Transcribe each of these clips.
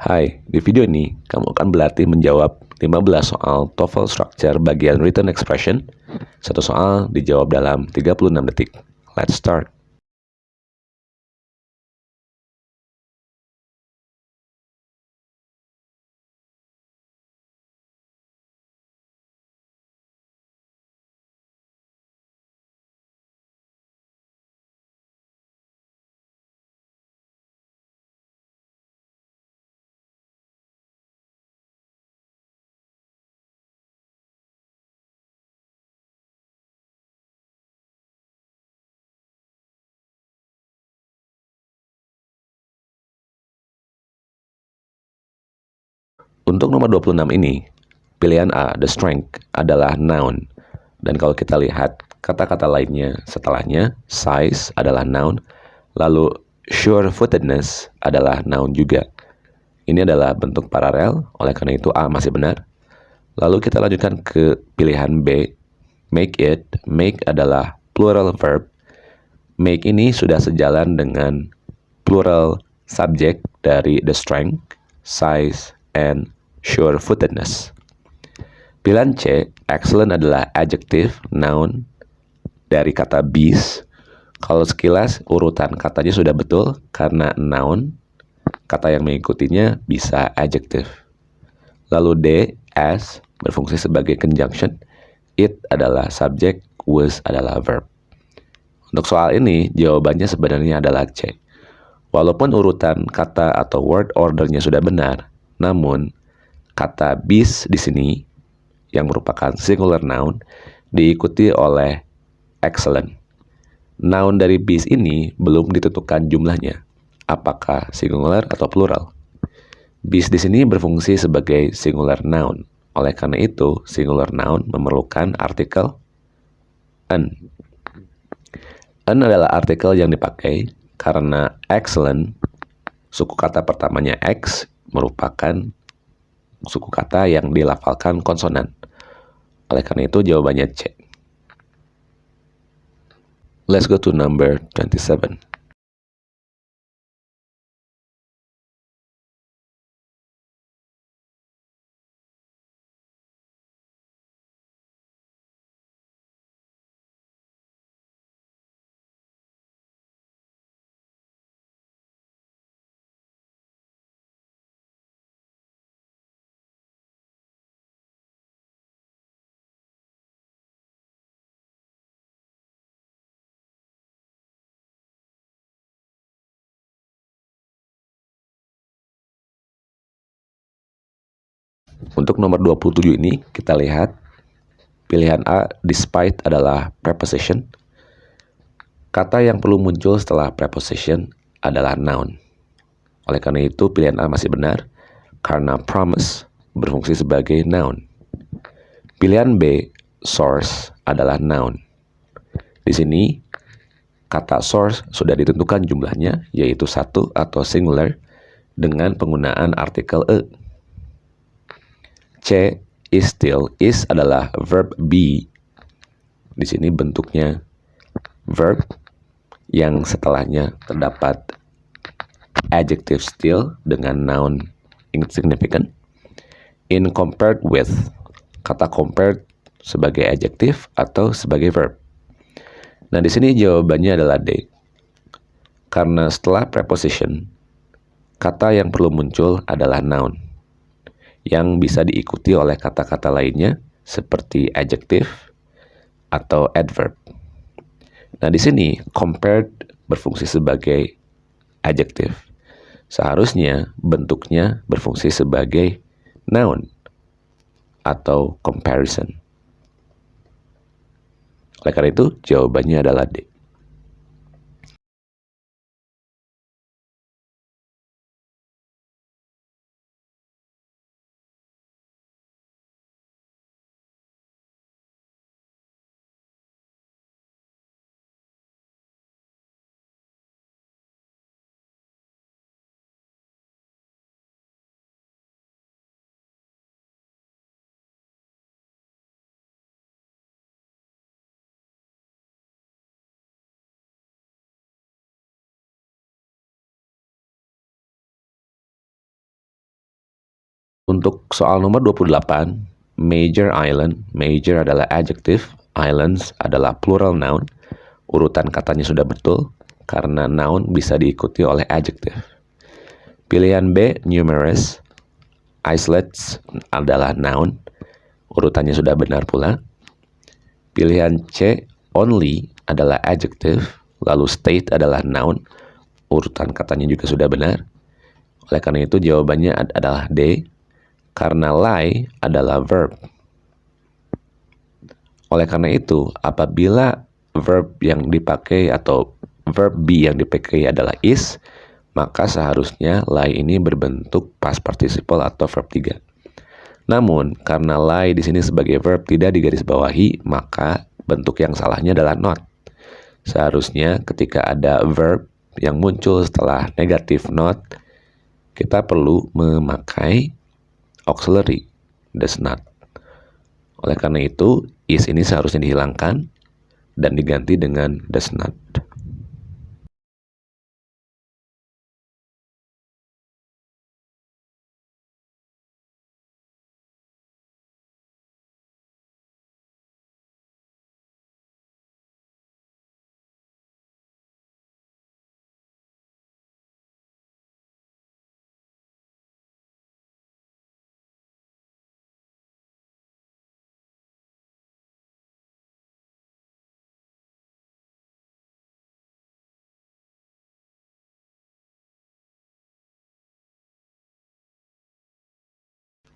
Hai, di video ini kamu akan berlatih menjawab 15 soal TOEFL Structure bagian Written Expression. Satu soal dijawab dalam 36 detik. Let's start. Untuk nomor 26 ini, pilihan A, the strength, adalah noun. Dan kalau kita lihat kata-kata lainnya setelahnya, size adalah noun, lalu sure-footedness adalah noun juga. Ini adalah bentuk paralel, oleh karena itu A masih benar. Lalu kita lanjutkan ke pilihan B, make it. Make adalah plural verb. Make ini sudah sejalan dengan plural subject dari the strength, size, and sure-footedness. Pilihan C, excellent adalah adjective, noun, dari kata beast. Kalau sekilas urutan katanya sudah betul karena noun, kata yang mengikutinya bisa adjective. Lalu D, as, berfungsi sebagai conjunction. It adalah subject, was adalah verb. Untuk soal ini, jawabannya sebenarnya adalah C. Walaupun urutan kata atau word ordernya sudah benar, namun kata bis di sini yang merupakan singular noun diikuti oleh excellent. Noun dari bis ini belum ditentukan jumlahnya, apakah singular atau plural. Bis di sini berfungsi sebagai singular noun. Oleh karena itu, singular noun memerlukan artikel an. An adalah artikel yang dipakai karena excellent, suku kata pertamanya X merupakan suku kata yang dilafalkan konsonan. Oleh karena itu jawabannya C. Let's go to number 27. Untuk nomor 27 ini kita lihat pilihan A despite adalah preposition. Kata yang perlu muncul setelah preposition adalah noun. Oleh karena itu pilihan A masih benar karena promise berfungsi sebagai noun. Pilihan B source adalah noun. Di sini kata source sudah ditentukan jumlahnya yaitu satu atau singular dengan penggunaan artikel e. C is still is adalah verb be. Di sini bentuknya verb yang setelahnya terdapat adjective still dengan noun insignificant. In compared with kata compared sebagai adjective atau sebagai verb. Nah, di sini jawabannya adalah D. Karena setelah preposition, kata yang perlu muncul adalah noun yang bisa diikuti oleh kata-kata lainnya seperti adjective atau adverb. Nah, di sini compared berfungsi sebagai adjective. Seharusnya bentuknya berfungsi sebagai noun atau comparison. Oleh karena itu, jawabannya adalah D. Untuk soal nomor 28, major island, major adalah adjective, islands adalah plural noun. Urutan katanya sudah betul, karena noun bisa diikuti oleh adjective. Pilihan B, numerous, isolates adalah noun. Urutannya sudah benar pula. Pilihan C, only adalah adjective, lalu state adalah noun. Urutan katanya juga sudah benar. Oleh karena itu jawabannya adalah D, karena lie adalah verb. Oleh karena itu, apabila verb yang dipakai atau verb be yang dipakai adalah is, maka seharusnya lie ini berbentuk past participle atau verb 3. Namun, karena lie di sini sebagai verb tidak digarisbawahi, maka bentuk yang salahnya adalah not. Seharusnya ketika ada verb yang muncul setelah negatif not, kita perlu memakai auxiliary does not. Oleh karena itu, is ini seharusnya dihilangkan dan diganti dengan does not.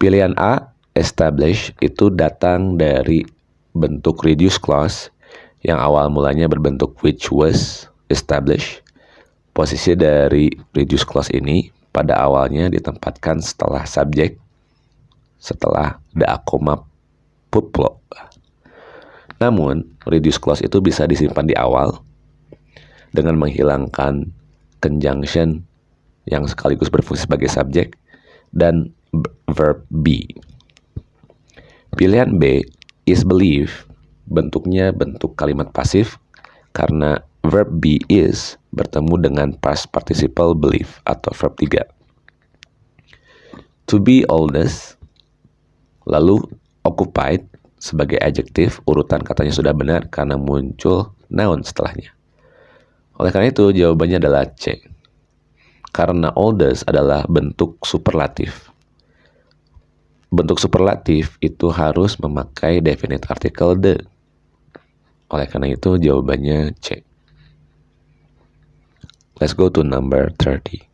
Pilihan A, establish, itu datang dari bentuk reduce clause yang awal mulanya berbentuk which was established. Posisi dari reduce clause ini pada awalnya ditempatkan setelah subjek, setelah the akoma puplo. Namun, reduce clause itu bisa disimpan di awal dengan menghilangkan conjunction yang sekaligus berfungsi sebagai subjek dan verb be. Pilihan B is believe bentuknya bentuk kalimat pasif karena verb be is bertemu dengan past participle believe atau verb 3. To be oldest lalu occupied sebagai adjektif urutan katanya sudah benar karena muncul noun setelahnya. Oleh karena itu jawabannya adalah C. Karena oldest adalah bentuk superlatif bentuk superlatif itu harus memakai definite article the. Oleh karena itu jawabannya C. Let's go to number 30.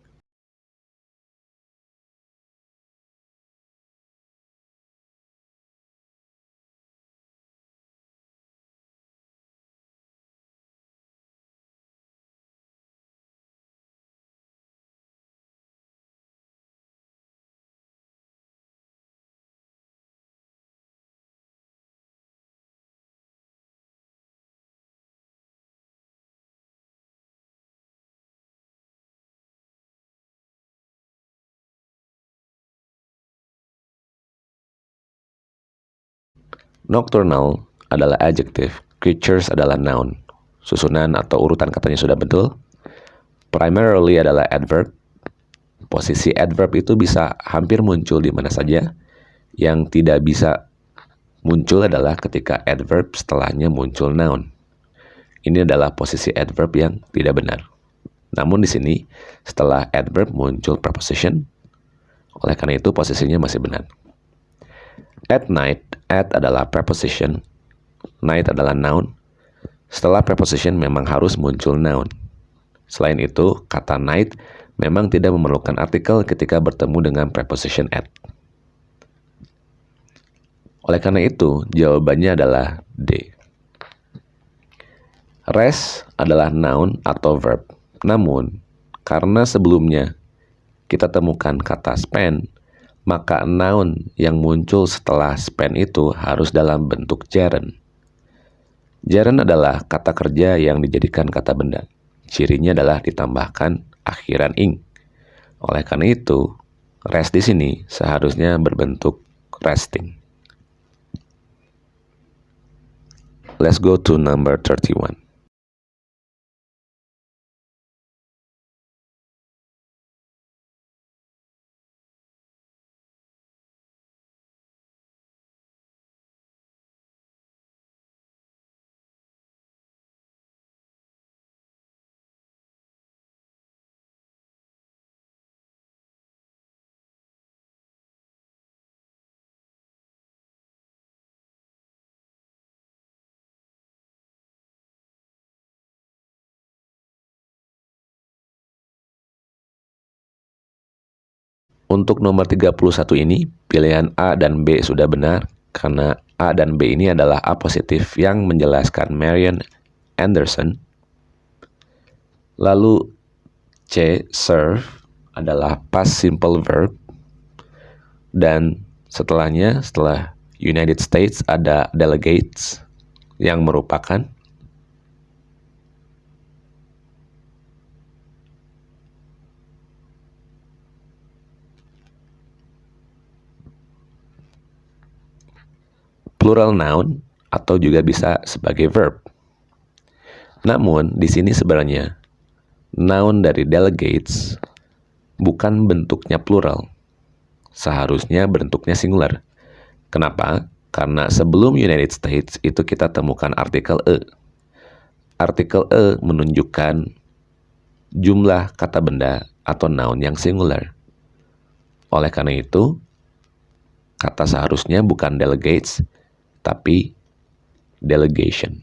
Nocturnal adalah adjective, creatures adalah noun. Susunan atau urutan katanya sudah betul. Primarily adalah adverb. Posisi adverb itu bisa hampir muncul di mana saja. Yang tidak bisa muncul adalah ketika adverb setelahnya muncul noun. Ini adalah posisi adverb yang tidak benar. Namun di sini setelah adverb muncul preposition. Oleh karena itu posisinya masih benar. At night, at adalah preposition, night adalah noun. Setelah preposition memang harus muncul noun. Selain itu, kata night memang tidak memerlukan artikel ketika bertemu dengan preposition at. Oleh karena itu, jawabannya adalah D. Rest adalah noun atau verb. Namun, karena sebelumnya kita temukan kata spend, maka noun yang muncul setelah spend itu harus dalam bentuk gerund. Gerund adalah kata kerja yang dijadikan kata benda. Cirinya adalah ditambahkan akhiran ing. Oleh karena itu, rest di sini seharusnya berbentuk resting. Let's go to number 31. Untuk nomor 31 ini, pilihan A dan B sudah benar karena A dan B ini adalah A positif yang menjelaskan Marian Anderson. Lalu C, serve adalah past simple verb. Dan setelahnya, setelah United States ada delegates yang merupakan plural noun atau juga bisa sebagai verb. Namun di sini sebenarnya noun dari delegates bukan bentuknya plural. Seharusnya bentuknya singular. Kenapa? Karena sebelum United States itu kita temukan artikel e. Artikel e menunjukkan jumlah kata benda atau noun yang singular. Oleh karena itu, kata seharusnya bukan delegates, tapi delegation.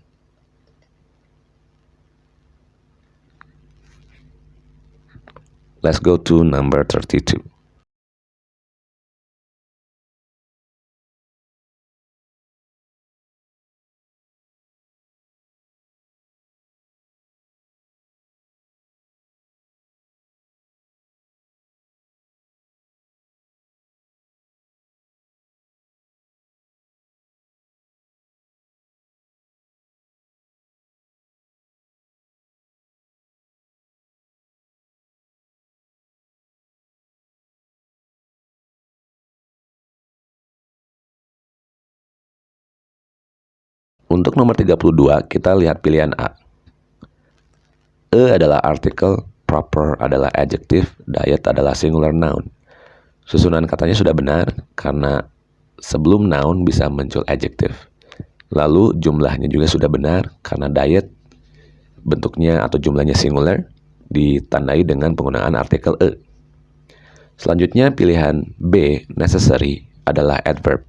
Let's go to number 32. Untuk nomor 32, kita lihat pilihan A. E adalah artikel, proper adalah adjective, diet adalah singular noun. Susunan katanya sudah benar karena sebelum noun bisa muncul adjective. Lalu jumlahnya juga sudah benar karena diet bentuknya atau jumlahnya singular ditandai dengan penggunaan artikel e. Selanjutnya pilihan B, necessary, adalah adverb.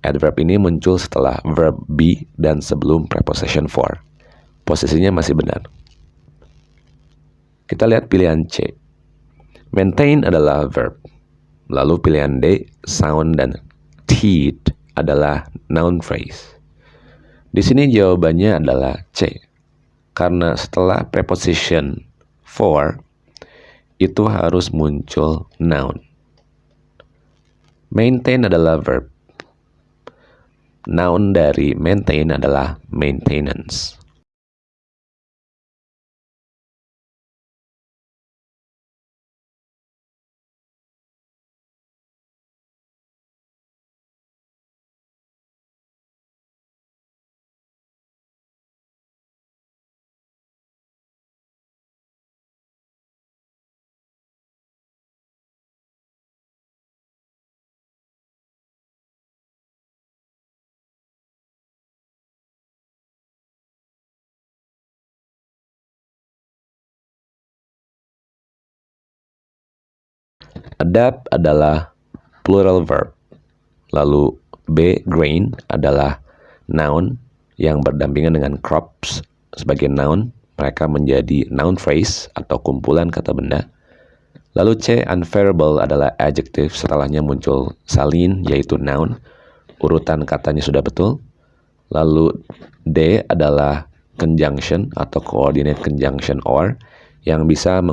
Adverb ini muncul setelah verb be dan sebelum preposition for. Posisinya masih benar. Kita lihat pilihan C. Maintain adalah verb. Lalu pilihan D, sound dan teeth adalah noun phrase. Di sini jawabannya adalah C. Karena setelah preposition for itu harus muncul noun. Maintain adalah verb Noun dari maintain adalah maintenance. Adapt adalah plural verb. Lalu B, grain adalah noun yang berdampingan dengan crops sebagai noun. Mereka menjadi noun phrase atau kumpulan kata benda. Lalu C, unfairable adalah adjective. Setelahnya muncul salin yaitu noun. Urutan katanya sudah betul. Lalu D adalah conjunction atau coordinate conjunction or yang bisa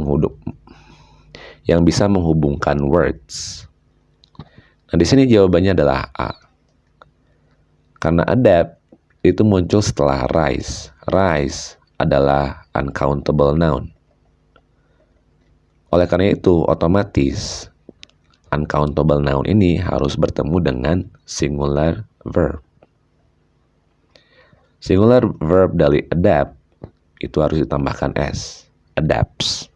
yang bisa menghubungkan words. Nah, di sini jawabannya adalah A. Karena adapt itu muncul setelah rise. Rise adalah uncountable noun. Oleh karena itu, otomatis uncountable noun ini harus bertemu dengan singular verb. Singular verb dari adapt itu harus ditambahkan s, adapts.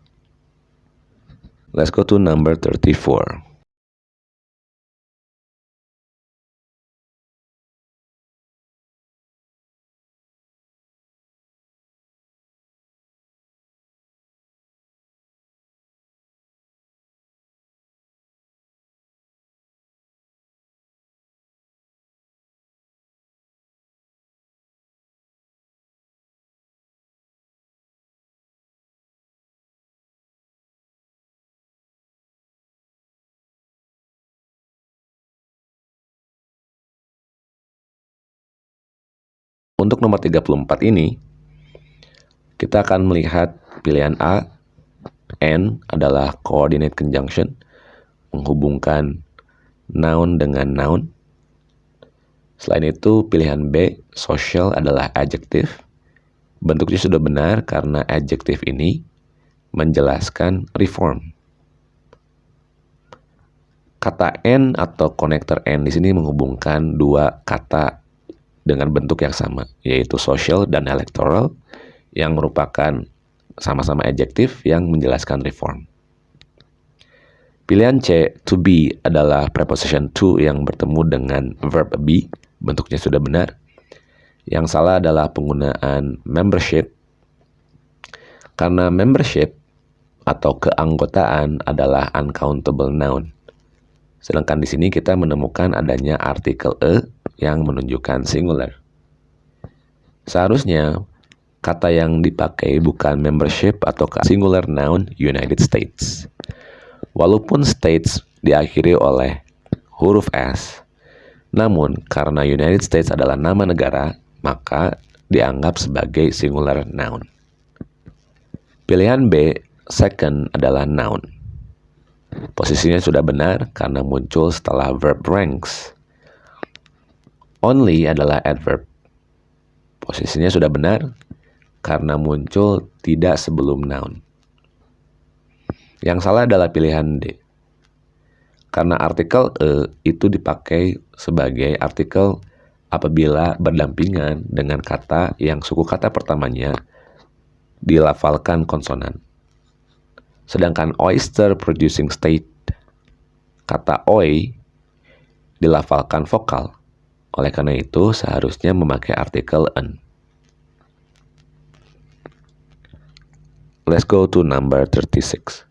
Let's go to number 34. Untuk nomor 34 ini, kita akan melihat pilihan A, N adalah coordinate conjunction, menghubungkan noun dengan noun. Selain itu, pilihan B, social adalah adjective. Bentuknya sudah benar karena adjective ini menjelaskan reform. Kata N atau connector N di sini menghubungkan dua kata dengan bentuk yang sama, yaitu social dan electoral, yang merupakan sama-sama adjektif yang menjelaskan reform. Pilihan C, to be, adalah preposition to yang bertemu dengan verb be, bentuknya sudah benar. Yang salah adalah penggunaan membership, karena membership atau keanggotaan adalah uncountable noun. Sedangkan di sini kita menemukan adanya artikel e yang menunjukkan singular. Seharusnya kata yang dipakai bukan membership atau singular noun United States. Walaupun states diakhiri oleh huruf S, namun karena United States adalah nama negara, maka dianggap sebagai singular noun. Pilihan B, second adalah noun. Posisinya sudah benar karena muncul setelah verb ranks. Only adalah adverb. Posisinya sudah benar karena muncul tidak sebelum noun. Yang salah adalah pilihan D. Karena artikel E itu dipakai sebagai artikel apabila berdampingan dengan kata yang suku kata pertamanya dilafalkan konsonan. Sedangkan oyster producing state, kata oi dilafalkan vokal. Oleh karena itu, seharusnya memakai artikel en. Let's go to number 36.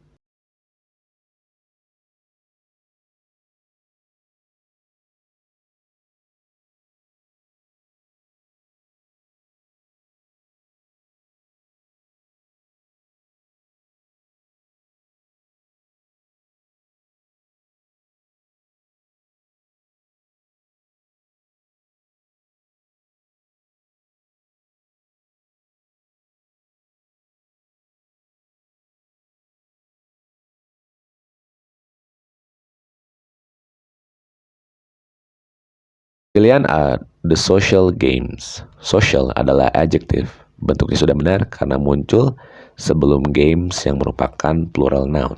Pilihan A, the social games. Social adalah adjective. Bentuknya sudah benar karena muncul sebelum games yang merupakan plural noun.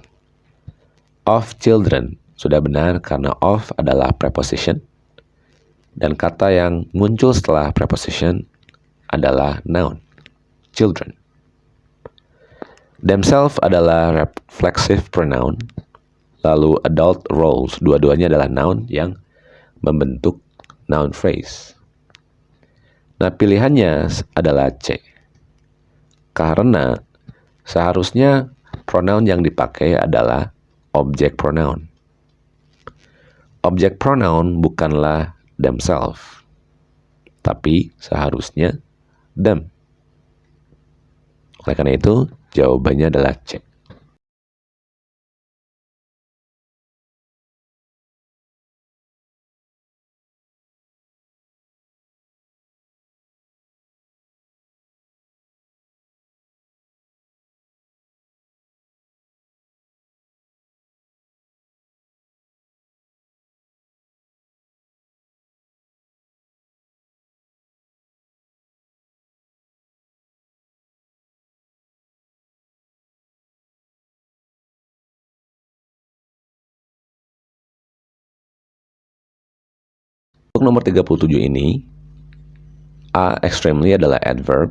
Of children sudah benar karena of adalah preposition. Dan kata yang muncul setelah preposition adalah noun, children. Themselves adalah reflexive pronoun. Lalu adult roles, dua-duanya adalah noun yang membentuk noun phrase. Nah, pilihannya adalah C. Karena seharusnya pronoun yang dipakai adalah object pronoun. Object pronoun bukanlah themselves, tapi seharusnya them. Oleh karena itu, jawabannya adalah C. Untuk nomor 37 ini, A extremely adalah adverb,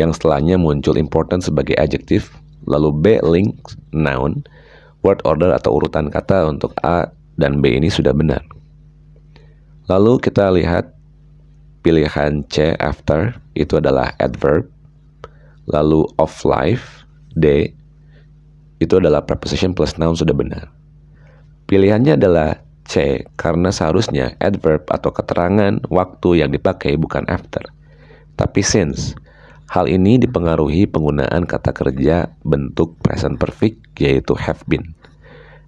yang setelahnya muncul important sebagai adjective, lalu B link noun, word order atau urutan kata untuk A dan B ini sudah benar. Lalu kita lihat pilihan C after itu adalah adverb, lalu of life D itu adalah preposition plus noun sudah benar. Pilihannya adalah C karena seharusnya adverb atau keterangan waktu yang dipakai bukan after, tapi since. Hal ini dipengaruhi penggunaan kata kerja bentuk present perfect yaitu have been.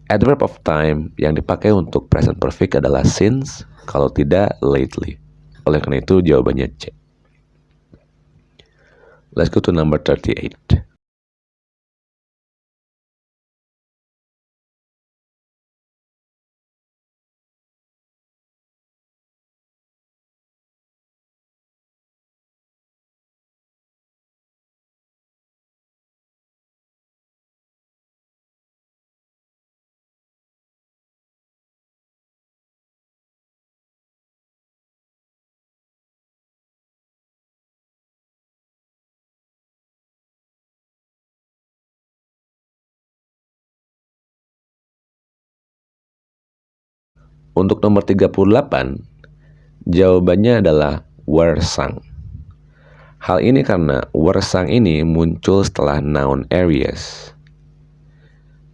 Adverb of time yang dipakai untuk present perfect adalah since, kalau tidak lately. Oleh karena itu jawabannya C. Let's go to number 38. Untuk nomor 38, jawabannya adalah wersang. Hal ini karena wersang ini muncul setelah noun areas.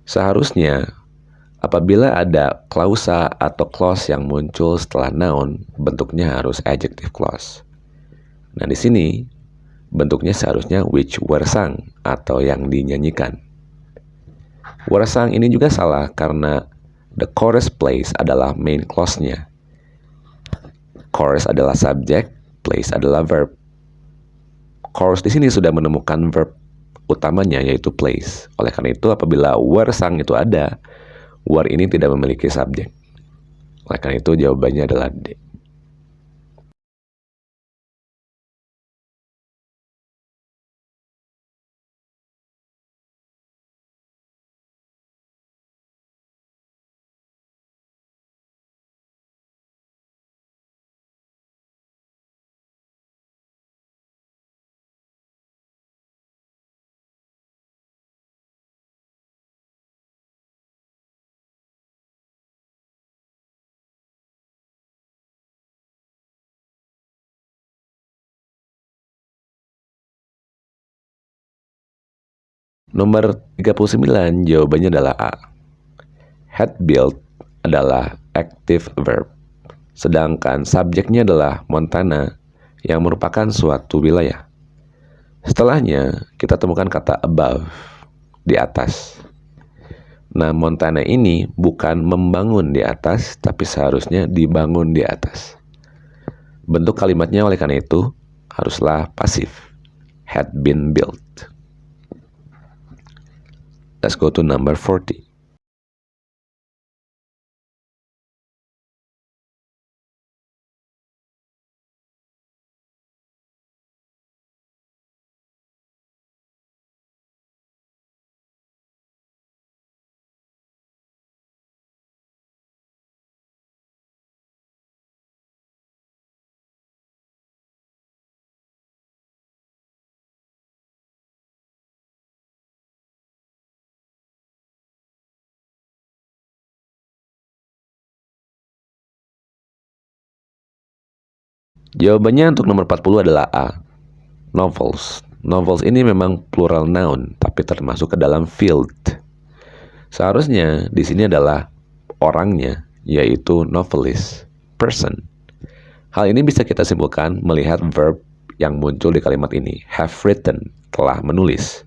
Seharusnya, apabila ada klausa atau clause yang muncul setelah noun, bentuknya harus adjective clause. Nah, di sini bentuknya seharusnya which wersang atau yang dinyanyikan. Wersang ini juga salah karena The chorus place adalah main clause-nya. Chorus adalah subject, place adalah verb. Chorus di sini sudah menemukan verb utamanya yaitu place. Oleh karena itu apabila were sang itu ada, were ini tidak memiliki subjek. Oleh karena itu jawabannya adalah D. Nomor 39 jawabannya adalah A. Had built adalah active verb. Sedangkan subjeknya adalah Montana yang merupakan suatu wilayah. Setelahnya, kita temukan kata above, di atas. Nah, Montana ini bukan membangun di atas, tapi seharusnya dibangun di atas. Bentuk kalimatnya oleh karena itu haruslah pasif. Had been built. Let's go to number 40. Jawabannya untuk nomor 40 adalah A. Novels. Novels ini memang plural noun, tapi termasuk ke dalam field. Seharusnya di sini adalah orangnya, yaitu novelist, person. Hal ini bisa kita simpulkan melihat verb yang muncul di kalimat ini, have written, telah menulis.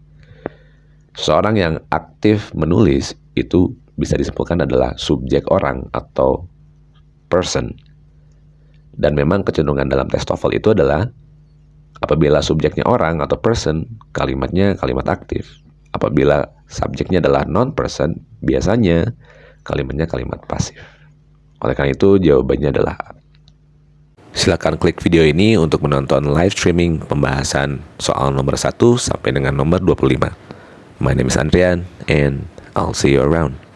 Seorang yang aktif menulis itu bisa disimpulkan adalah subjek orang atau person. Dan memang kecenderungan dalam tes TOEFL itu adalah apabila subjeknya orang atau person, kalimatnya kalimat aktif. Apabila subjeknya adalah non-person, biasanya kalimatnya kalimat pasif. Oleh karena itu, jawabannya adalah Silakan klik video ini untuk menonton live streaming pembahasan soal nomor 1 sampai dengan nomor 25. My name is Andrian and I'll see you around.